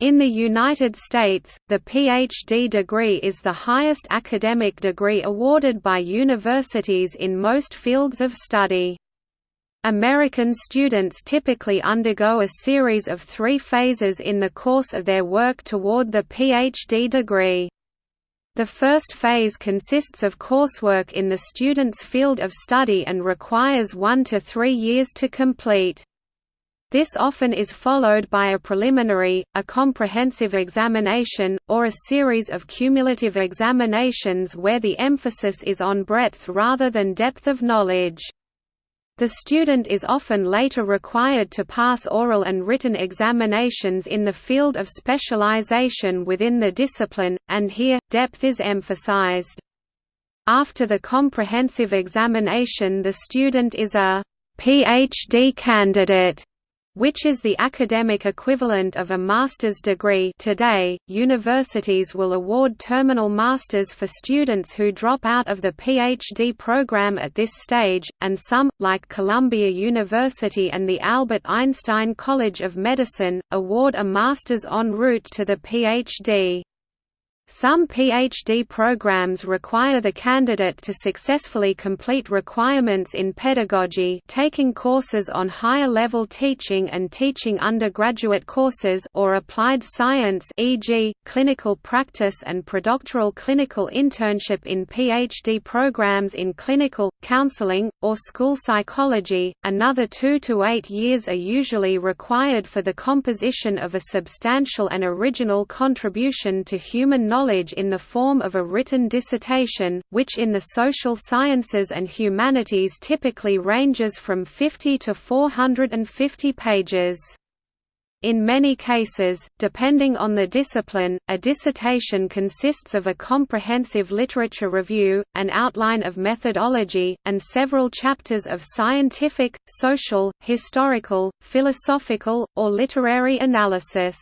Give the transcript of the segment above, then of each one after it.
In the United States, the PhD degree is the highest academic degree awarded by universities in most fields of study. American students typically undergo a series of three phases in the course of their work toward the PhD degree. The first phase consists of coursework in the student's field of study and requires one to three years to complete. This often is followed by a preliminary, a comprehensive examination, or a series of cumulative examinations where the emphasis is on breadth rather than depth of knowledge. The student is often later required to pass oral and written examinations in the field of specialization within the discipline, and here, depth is emphasized. After the comprehensive examination the student is a PhD candidate which is the academic equivalent of a master's degree today, universities will award terminal masters for students who drop out of the PhD program at this stage, and some, like Columbia University and the Albert Einstein College of Medicine, award a master's en route to the PhD. Some PhD programs require the candidate to successfully complete requirements in pedagogy taking courses on higher-level teaching and teaching undergraduate courses or applied science e.g., clinical practice and predoctoral clinical internship in PhD programs in clinical, counseling, or school psychology. Another two to eight years are usually required for the composition of a substantial and original contribution to human knowledge knowledge in the form of a written dissertation, which in the social sciences and humanities typically ranges from 50 to 450 pages. In many cases, depending on the discipline, a dissertation consists of a comprehensive literature review, an outline of methodology, and several chapters of scientific, social, historical, philosophical, or literary analysis.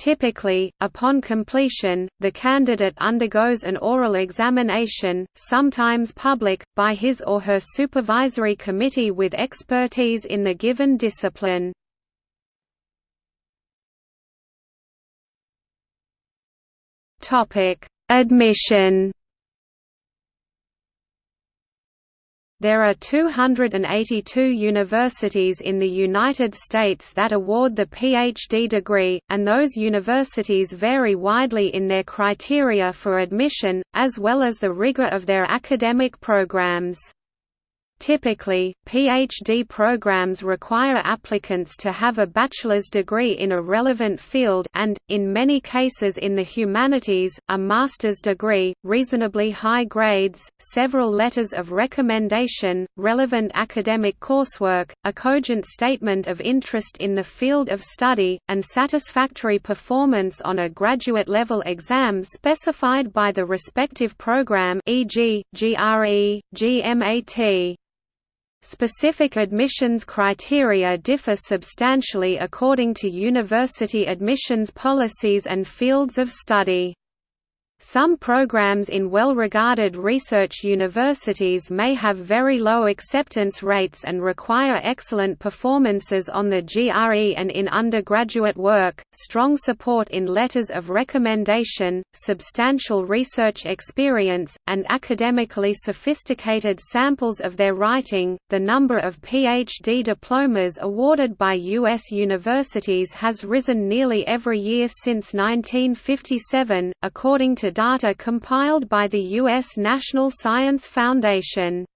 Typically, upon completion, the candidate undergoes an oral examination, sometimes public, by his or her supervisory committee with expertise in the given discipline. Admission There are 282 universities in the United States that award the PhD degree, and those universities vary widely in their criteria for admission, as well as the rigor of their academic programs. Typically, PhD programs require applicants to have a bachelor's degree in a relevant field and, in many cases in the humanities, a master's degree, reasonably high grades, several letters of recommendation, relevant academic coursework, a cogent statement of interest in the field of study, and satisfactory performance on a graduate-level exam specified by the respective program e.g., GRE, GMAT. Specific admissions criteria differ substantially according to university admissions policies and fields of study. Some programs in well-regarded research universities may have very low acceptance rates and require excellent performances on the GRE and in undergraduate work, strong support in letters of recommendation, substantial research experience, and academically sophisticated samples of their writing. The number of PhD diplomas awarded by U.S. universities has risen nearly every year since 1957, according to data compiled by the U.S. National Science Foundation.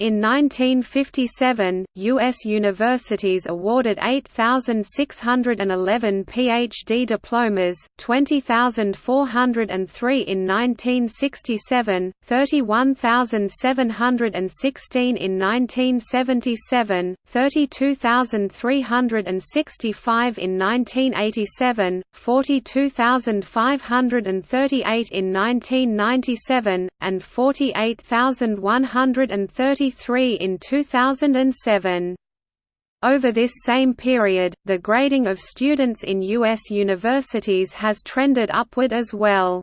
In 1957, U.S. universities awarded 8,611 Ph.D. diplomas, 20,403 in 1967, 31,716 in 1977, 32,365 in 1987, 42,538 in 1997, and 48,130 33 in 2007. Over this same period, the grading of students in U.S. universities has trended upward as well.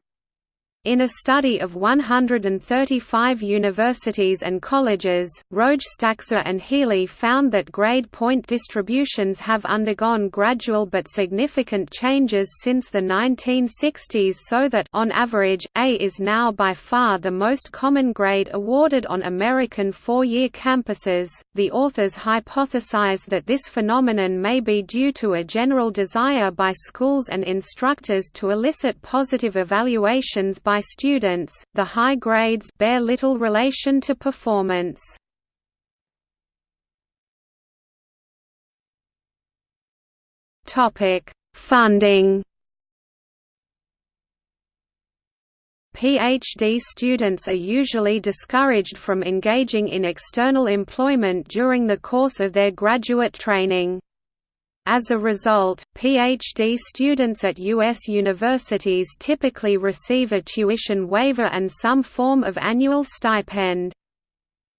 In a study of 135 universities and colleges, Rojstaczer and Healy found that grade point distributions have undergone gradual but significant changes since the 1960s so that on average, A is now by far the most common grade awarded on American four-year campuses. The authors hypothesize that this phenomenon may be due to a general desire by schools and instructors to elicit positive evaluations by by students, the high grades bear little relation to performance. Topic: Funding. PhD students are usually discouraged from engaging in external employment during the course of their graduate training. As a result, PhD students at U.S. universities typically receive a tuition waiver and some form of annual stipend.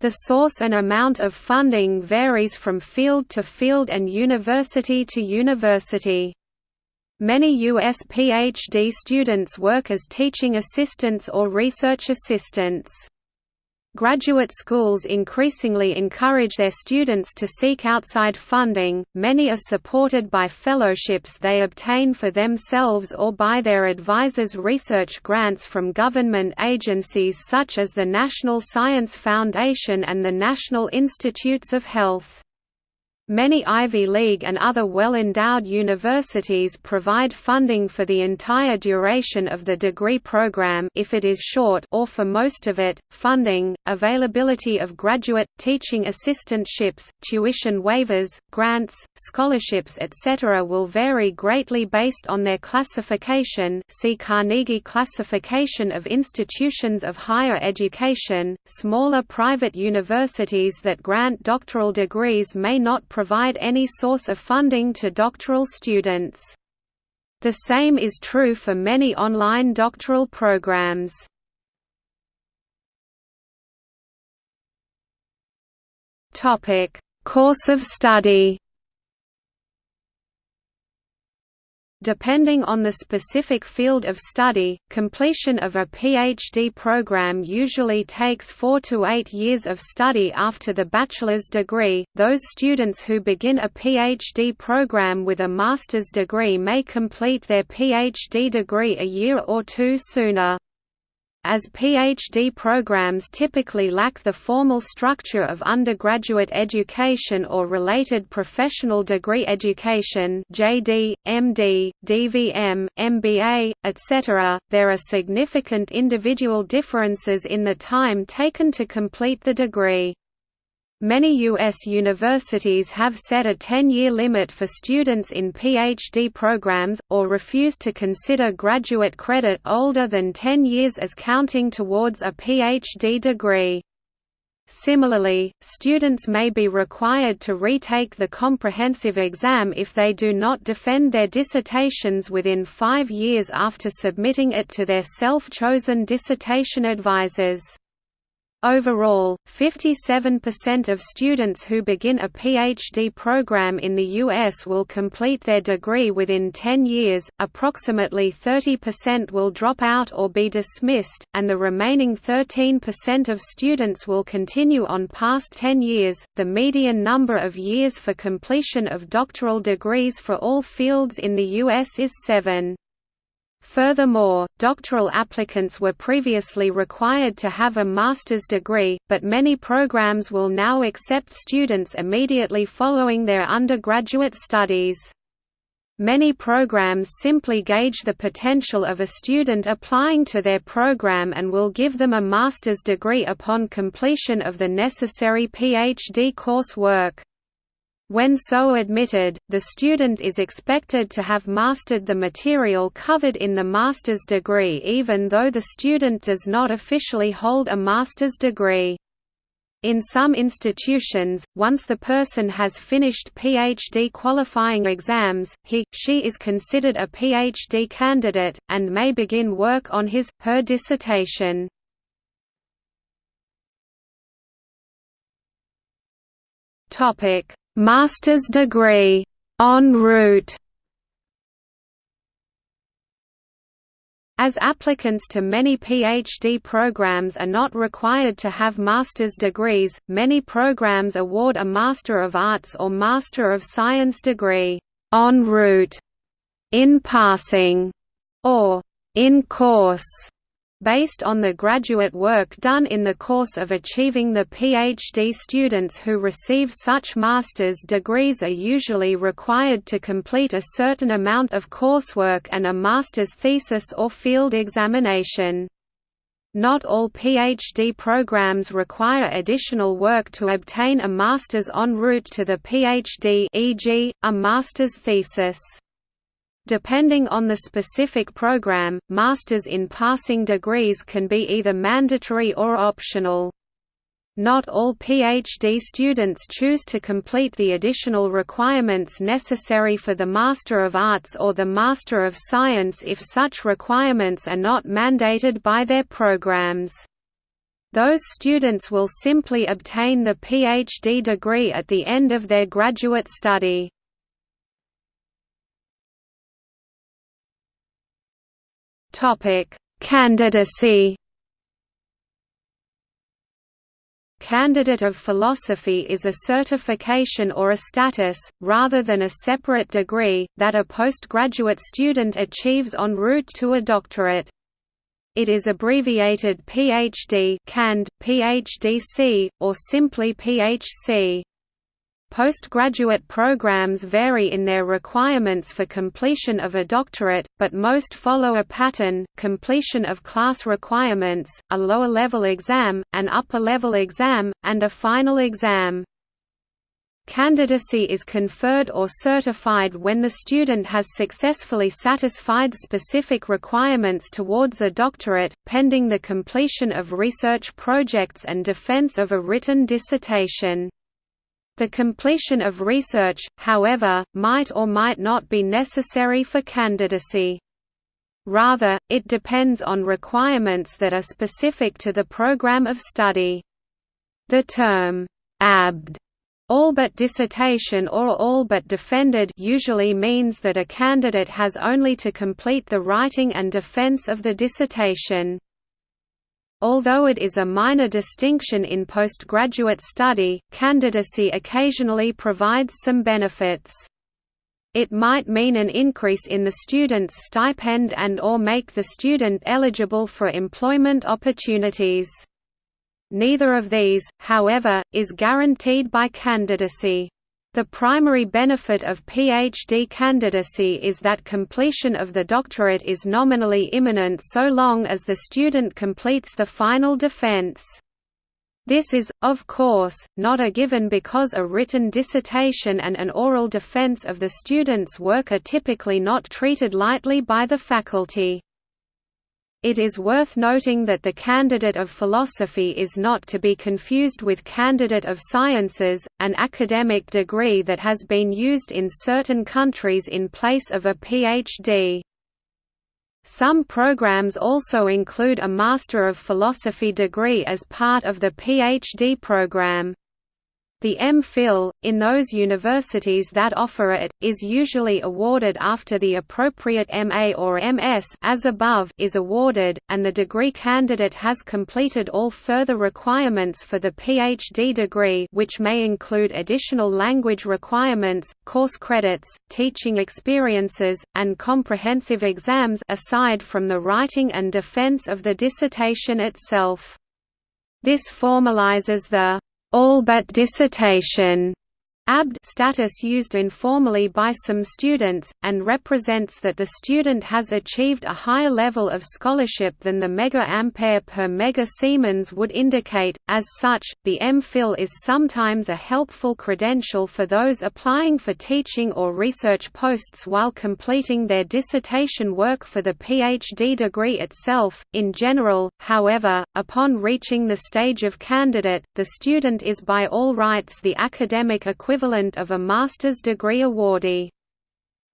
The source and amount of funding varies from field to field and university to university. Many U.S. PhD students work as teaching assistants or research assistants. Graduate schools increasingly encourage their students to seek outside funding, many are supported by fellowships they obtain for themselves or by their advisors' research grants from government agencies such as the National Science Foundation and the National Institutes of Health. Many Ivy League and other well-endowed universities provide funding for the entire duration of the degree program if it is short or for most of it. Funding, availability of graduate teaching assistantships, tuition waivers, grants, scholarships etc. will vary greatly based on their classification. See Carnegie Classification of Institutions of Higher Education. Smaller private universities that grant doctoral degrees may not provide any source of funding to doctoral students. The same is true for many online doctoral programs. Course of study Depending on the specific field of study, completion of a PhD program usually takes four to eight years of study after the bachelor's degree. Those students who begin a PhD program with a master's degree may complete their PhD degree a year or two sooner. As PhD programs typically lack the formal structure of undergraduate education or related professional degree education JD, MD, DVM, MBA, etc., there are significant individual differences in the time taken to complete the degree. Many U.S. universities have set a 10-year limit for students in PhD programs, or refuse to consider graduate credit older than 10 years as counting towards a PhD degree. Similarly, students may be required to retake the comprehensive exam if they do not defend their dissertations within five years after submitting it to their self-chosen dissertation advisors. Overall, 57% of students who begin a PhD program in the U.S. will complete their degree within 10 years, approximately 30% will drop out or be dismissed, and the remaining 13% of students will continue on past 10 years. The median number of years for completion of doctoral degrees for all fields in the U.S. is 7. Furthermore, doctoral applicants were previously required to have a master's degree, but many programs will now accept students immediately following their undergraduate studies. Many programs simply gauge the potential of a student applying to their program and will give them a master's degree upon completion of the necessary PhD coursework. When so admitted, the student is expected to have mastered the material covered in the master's degree even though the student does not officially hold a master's degree. In some institutions, once the person has finished PhD qualifying exams, he, she is considered a PhD candidate, and may begin work on his, her dissertation. Topic Master's degree en route. As applicants to many PhD programs are not required to have master's degrees, many programs award a Master of Arts or Master of Science degree, en route, in passing, or in course based on the graduate work done in the course of achieving the PhD students who receive such master's degrees are usually required to complete a certain amount of coursework and a master's thesis or field examination. Not all PhD programs require additional work to obtain a master's en route to the PhD e.g., a master's thesis. Depending on the specific program, masters in passing degrees can be either mandatory or optional. Not all PhD students choose to complete the additional requirements necessary for the Master of Arts or the Master of Science if such requirements are not mandated by their programs. Those students will simply obtain the PhD degree at the end of their graduate study. Topic: Candidacy. Candidate of Philosophy is a certification or a status, rather than a separate degree, that a postgraduate student achieves en route to a doctorate. It is abbreviated PhD Cand, PhDC, or simply PhC. Postgraduate programs vary in their requirements for completion of a doctorate, but most follow a pattern, completion of class requirements, a lower-level exam, an upper-level exam, and a final exam. Candidacy is conferred or certified when the student has successfully satisfied specific requirements towards a doctorate, pending the completion of research projects and defense of a written dissertation. The completion of research, however, might or might not be necessary for candidacy. Rather, it depends on requirements that are specific to the program of study. The term, abd, all but dissertation or all but defended usually means that a candidate has only to complete the writing and defense of the dissertation. Although it is a minor distinction in postgraduate study, candidacy occasionally provides some benefits. It might mean an increase in the student's stipend and or make the student eligible for employment opportunities. Neither of these, however, is guaranteed by candidacy. The primary benefit of PhD candidacy is that completion of the doctorate is nominally imminent so long as the student completes the final defense. This is, of course, not a given because a written dissertation and an oral defense of the student's work are typically not treated lightly by the faculty. It is worth noting that the candidate of philosophy is not to be confused with candidate of sciences, an academic degree that has been used in certain countries in place of a PhD. Some programs also include a Master of Philosophy degree as part of the PhD program. The M.Phil, in those universities that offer it, is usually awarded after the appropriate MA or MS as above is awarded, and the degree candidate has completed all further requirements for the PhD degree which may include additional language requirements, course credits, teaching experiences, and comprehensive exams aside from the writing and defense of the dissertation itself. This formalizes the all but dissertation abd status used informally by some students, and represents that the student has achieved a higher level of scholarship than the mega-ampere per mega-Siemens would indicate. As such, the M.Phil is sometimes a helpful credential for those applying for teaching or research posts while completing their dissertation work for the PhD degree itself. In general, however, upon reaching the stage of candidate, the student is by all rights the academic equivalent equivalent of a master's degree awardee.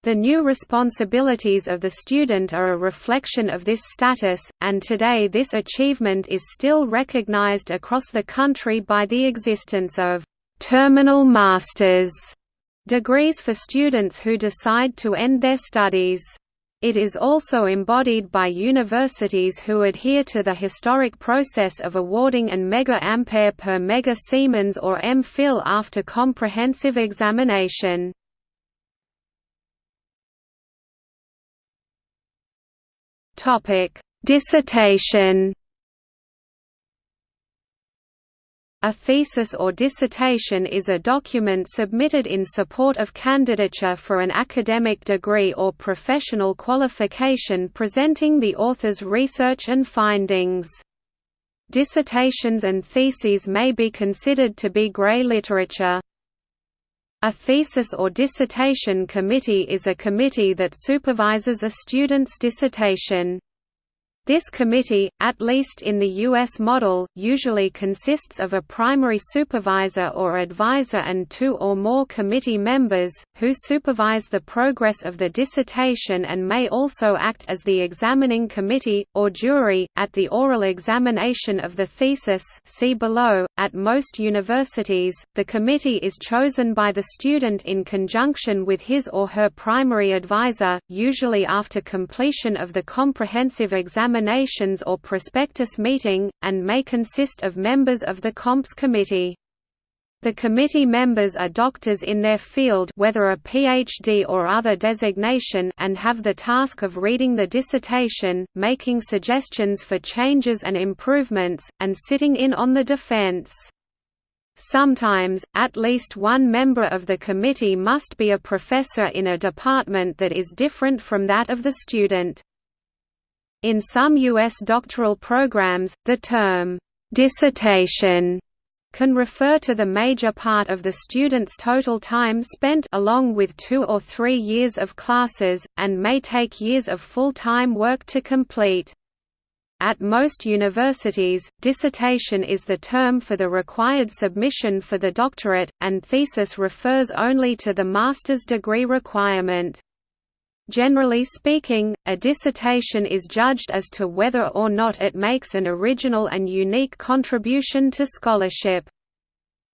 The new responsibilities of the student are a reflection of this status, and today this achievement is still recognized across the country by the existence of «terminal masters» degrees for students who decide to end their studies. It is also embodied by universities who adhere to the historic process of awarding an mega ampere per mega Siemens or M.Phil after comprehensive examination. Topic: Dissertation A thesis or dissertation is a document submitted in support of candidature for an academic degree or professional qualification presenting the author's research and findings. Dissertations and theses may be considered to be grey literature. A thesis or dissertation committee is a committee that supervises a student's dissertation. This committee, at least in the U.S. model, usually consists of a primary supervisor or advisor and two or more committee members, who supervise the progress of the dissertation and may also act as the examining committee, or jury, at the oral examination of the thesis see below. .At most universities, the committee is chosen by the student in conjunction with his or her primary advisor, usually after completion of the comprehensive examination examinations or prospectus meeting, and may consist of members of the Comps Committee. The committee members are doctors in their field whether a PhD or other designation and have the task of reading the dissertation, making suggestions for changes and improvements, and sitting in on the defense. Sometimes, at least one member of the committee must be a professor in a department that is different from that of the student. In some U.S. doctoral programs, the term, "'dissertation' can refer to the major part of the student's total time spent along with two or three years of classes, and may take years of full-time work to complete. At most universities, dissertation is the term for the required submission for the doctorate, and thesis refers only to the master's degree requirement. Generally speaking, a dissertation is judged as to whether or not it makes an original and unique contribution to scholarship.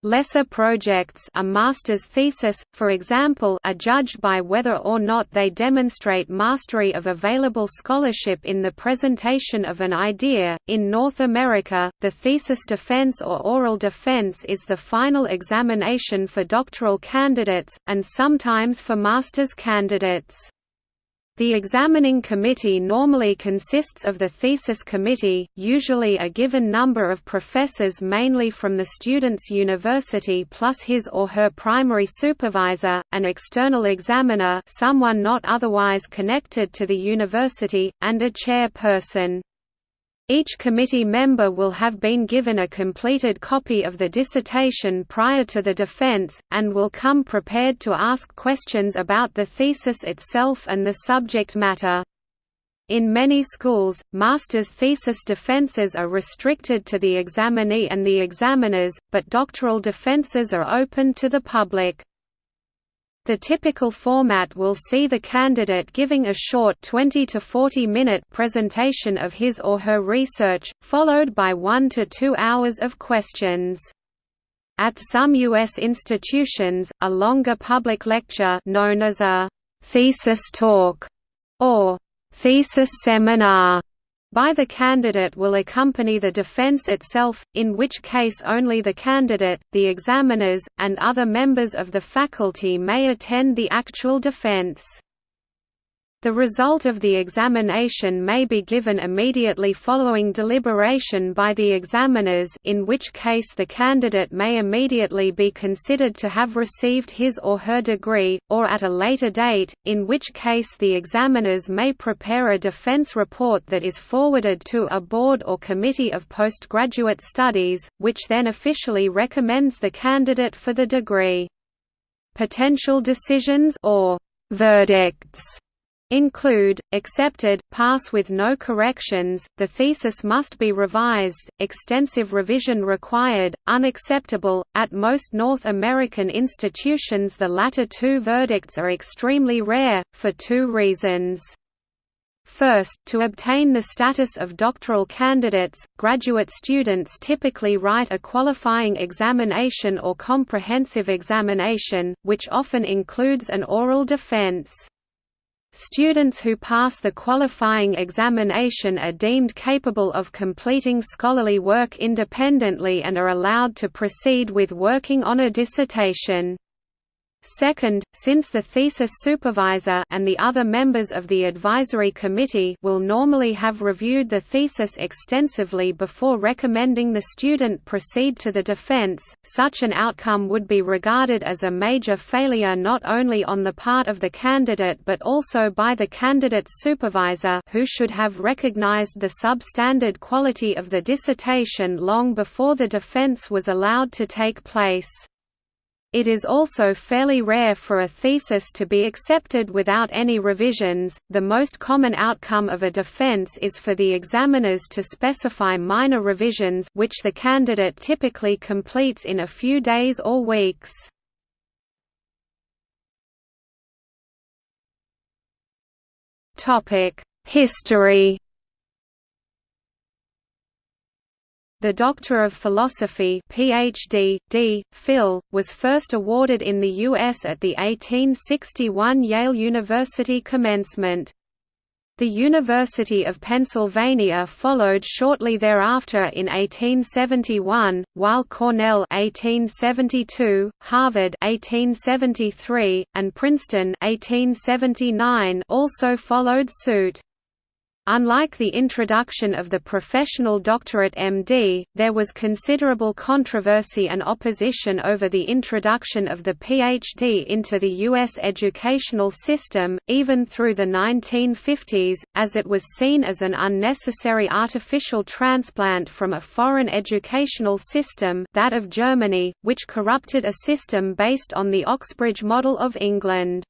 Lesser projects a master's thesis, for example are judged by whether or not they demonstrate mastery of available scholarship in the presentation of an idea. In North America, the thesis defense or oral defense is the final examination for doctoral candidates, and sometimes for master's candidates. The examining committee normally consists of the thesis committee, usually a given number of professors mainly from the student's university plus his or her primary supervisor, an external examiner someone not otherwise connected to the university, and a chairperson. Each committee member will have been given a completed copy of the dissertation prior to the defense, and will come prepared to ask questions about the thesis itself and the subject matter. In many schools, master's thesis defenses are restricted to the examinee and the examiners, but doctoral defenses are open to the public. The typical format will see the candidate giving a short 20 to 40 minute presentation of his or her research, followed by one to two hours of questions. At some U.S. institutions, a longer public lecture known as a «thesis talk» or «thesis seminar» by the candidate will accompany the defense itself, in which case only the candidate, the examiners, and other members of the faculty may attend the actual defense. The result of the examination may be given immediately following deliberation by the examiners in which case the candidate may immediately be considered to have received his or her degree, or at a later date, in which case the examiners may prepare a defense report that is forwarded to a board or committee of postgraduate studies, which then officially recommends the candidate for the degree. Potential decisions or verdicts include, accepted, pass with no corrections, the thesis must be revised, extensive revision required, unacceptable. At most North American institutions the latter two verdicts are extremely rare, for two reasons. First, to obtain the status of doctoral candidates, graduate students typically write a qualifying examination or comprehensive examination, which often includes an oral defense. Students who pass the qualifying examination are deemed capable of completing scholarly work independently and are allowed to proceed with working on a dissertation. Second, since the thesis supervisor and the other members of the advisory committee will normally have reviewed the thesis extensively before recommending the student proceed to the defense, such an outcome would be regarded as a major failure not only on the part of the candidate but also by the candidate's supervisor who should have recognized the substandard quality of the dissertation long before the defense was allowed to take place. It is also fairly rare for a thesis to be accepted without any revisions. The most common outcome of a defense is for the examiners to specify minor revisions which the candidate typically completes in a few days or weeks. Topic: History The Doctor of Philosophy PhD, D. Phil, was first awarded in the U.S. at the 1861 Yale University commencement. The University of Pennsylvania followed shortly thereafter in 1871, while Cornell 1872, Harvard 1873, and Princeton 1879 also followed suit. Unlike the introduction of the professional doctorate MD, there was considerable controversy and opposition over the introduction of the PhD into the U.S. educational system, even through the 1950s, as it was seen as an unnecessary artificial transplant from a foreign educational system that of Germany, which corrupted a system based on the Oxbridge model of England.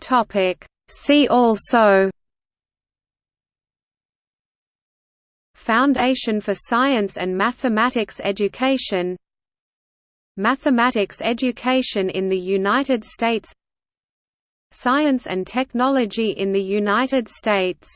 Topic. See also Foundation for Science and Mathematics Education Mathematics education in the United States Science and technology in the United States